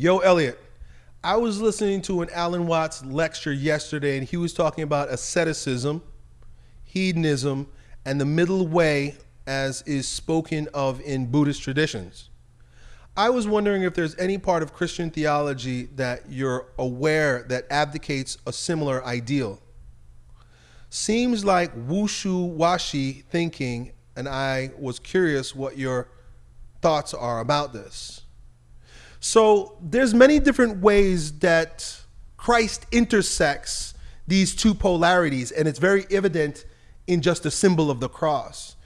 Yo, Elliot, I was listening to an Alan Watts lecture yesterday, and he was talking about asceticism, hedonism, and the middle way as is spoken of in Buddhist traditions. I was wondering if there's any part of Christian theology that you're aware that advocates a similar ideal. Seems like wushu washi thinking, and I was curious what your thoughts are about this. So there's many different ways that Christ intersects these two polarities, and it's very evident in just the symbol of the cross.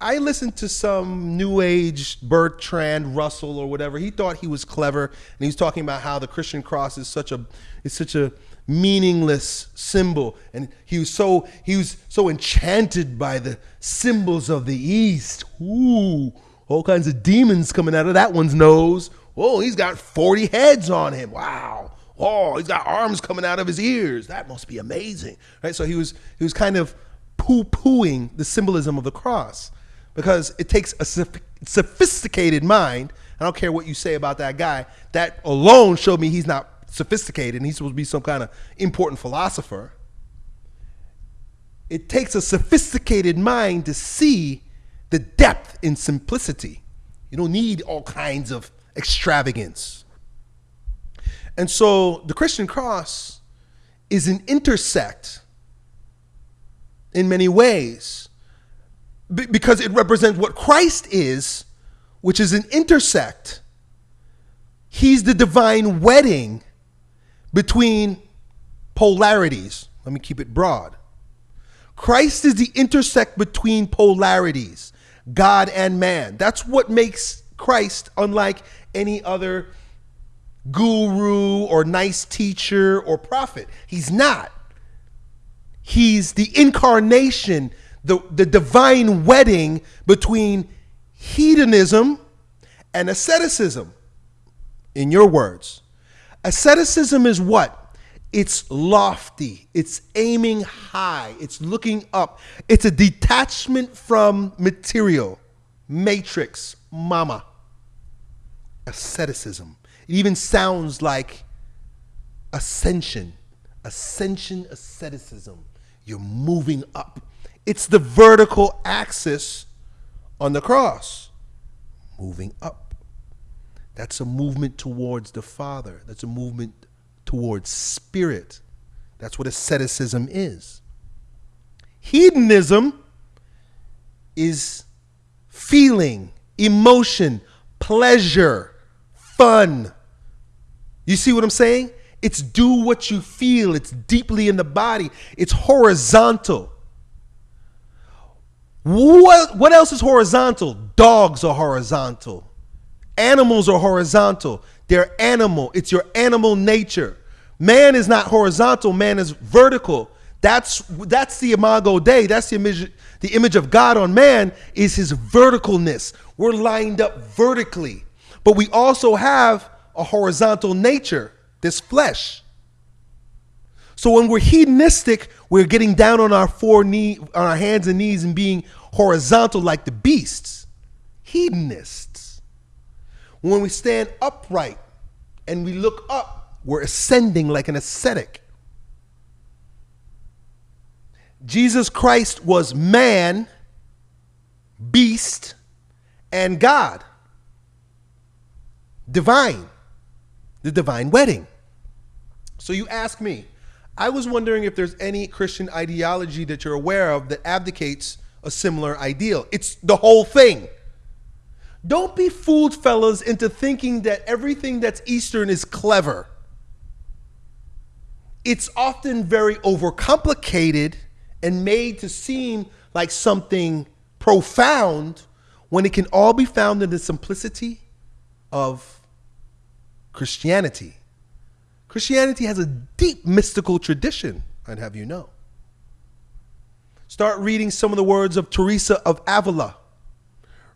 I listened to some new age Bertrand Russell or whatever. He thought he was clever, and he was talking about how the Christian cross is such a is such a meaningless symbol, and he was so he was so enchanted by the symbols of the East. Ooh, all kinds of demons coming out of that one's nose. Oh, he's got 40 heads on him. Wow. Oh, he's got arms coming out of his ears. That must be amazing. Right? So he was he was kind of poo-pooing the symbolism of the cross because it takes a sophisticated mind. I don't care what you say about that guy. That alone showed me he's not sophisticated and he's supposed to be some kind of important philosopher. It takes a sophisticated mind to see the depth in simplicity. You don't need all kinds of extravagance. And so the Christian cross is an intersect in many ways because it represents what Christ is, which is an intersect. He's the divine wedding between polarities. Let me keep it broad. Christ is the intersect between polarities, God and man. That's what makes Christ unlike any other guru or nice teacher or prophet. He's not. He's the incarnation, the, the divine wedding between hedonism and asceticism, in your words. Asceticism is what? It's lofty, it's aiming high, it's looking up, it's a detachment from material, matrix, mama asceticism. It even sounds like ascension, ascension asceticism. You're moving up. It's the vertical axis on the cross, moving up. That's a movement towards the Father. That's a movement towards spirit. That's what asceticism is. Hedonism is feeling, emotion, pleasure fun. You see what I'm saying? It's do what you feel. It's deeply in the body. It's horizontal. What, what else is horizontal? Dogs are horizontal. Animals are horizontal. They're animal. It's your animal nature. Man is not horizontal. Man is vertical. That's that's the imago Dei. That's the image. The image of God on man is his verticalness. We're lined up vertically. But we also have a horizontal nature, this flesh. So when we're hedonistic, we're getting down on our four knee, on our hands and knees and being horizontal like the beasts. Hedonists. When we stand upright and we look up, we're ascending like an ascetic. Jesus Christ was man, beast, and God divine, the divine wedding. So you ask me, I was wondering if there's any Christian ideology that you're aware of that abdicates a similar ideal. It's the whole thing. Don't be fooled, fellas, into thinking that everything that's Eastern is clever. It's often very overcomplicated and made to seem like something profound when it can all be found in the simplicity of Christianity. Christianity has a deep mystical tradition, I'd have you know. Start reading some of the words of Teresa of Avila.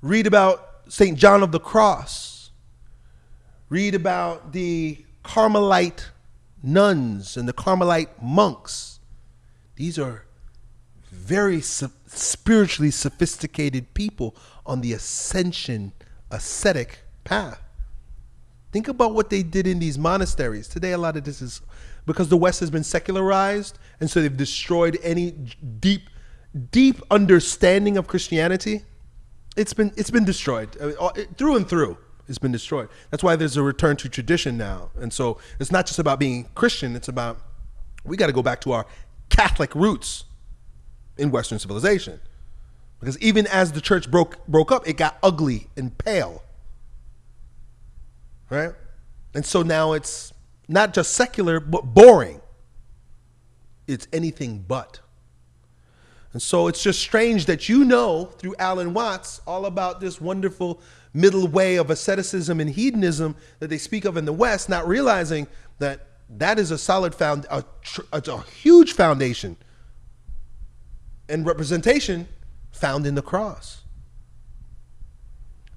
Read about St. John of the Cross. Read about the Carmelite nuns and the Carmelite monks. These are very spiritually sophisticated people on the ascension ascetic path. Think about what they did in these monasteries. Today, a lot of this is because the West has been secularized, and so they've destroyed any deep, deep understanding of Christianity. It's been it's been destroyed through and through. It's been destroyed. That's why there's a return to tradition now, and so it's not just about being Christian. It's about we got to go back to our Catholic roots in Western civilization, because even as the church broke broke up, it got ugly and pale right? And so now it's not just secular, but boring. It's anything but. And so it's just strange that you know through Alan Watts all about this wonderful middle way of asceticism and hedonism that they speak of in the West, not realizing that that is a solid found, a, a huge foundation and representation found in the cross.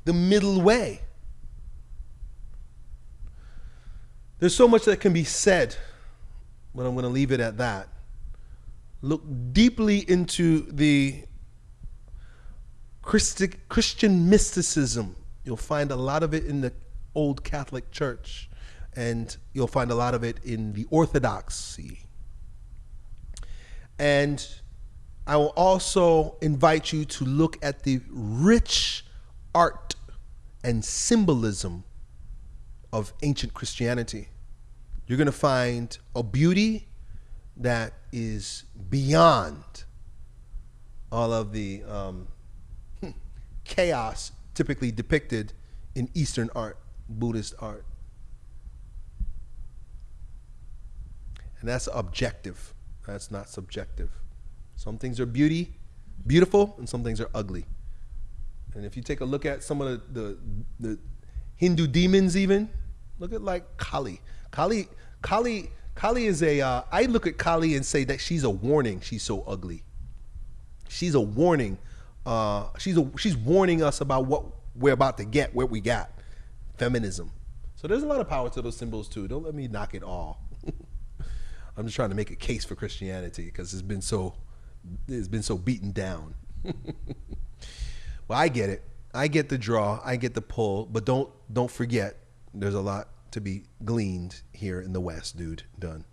The middle way. There's so much that can be said, but I'm going to leave it at that. Look deeply into the Christian mysticism. You'll find a lot of it in the old Catholic Church, and you'll find a lot of it in the Orthodoxy. And I will also invite you to look at the rich art and symbolism of ancient Christianity. You're going to find a beauty that is beyond all of the um, chaos typically depicted in Eastern art, Buddhist art. And that's objective. That's not subjective. Some things are beauty, beautiful, and some things are ugly. And if you take a look at some of the, the, the Hindu demons even, Look at like Kali. Kali, Kali, Kali is a. Uh, I look at Kali and say that she's a warning. She's so ugly. She's a warning. Uh, she's a, she's warning us about what we're about to get, what we got, feminism. So there's a lot of power to those symbols too. Don't let me knock it all. I'm just trying to make a case for Christianity because it's been so it's been so beaten down. well, I get it. I get the draw. I get the pull, but don't don't forget there's a lot to be gleaned here in the West, dude. Done.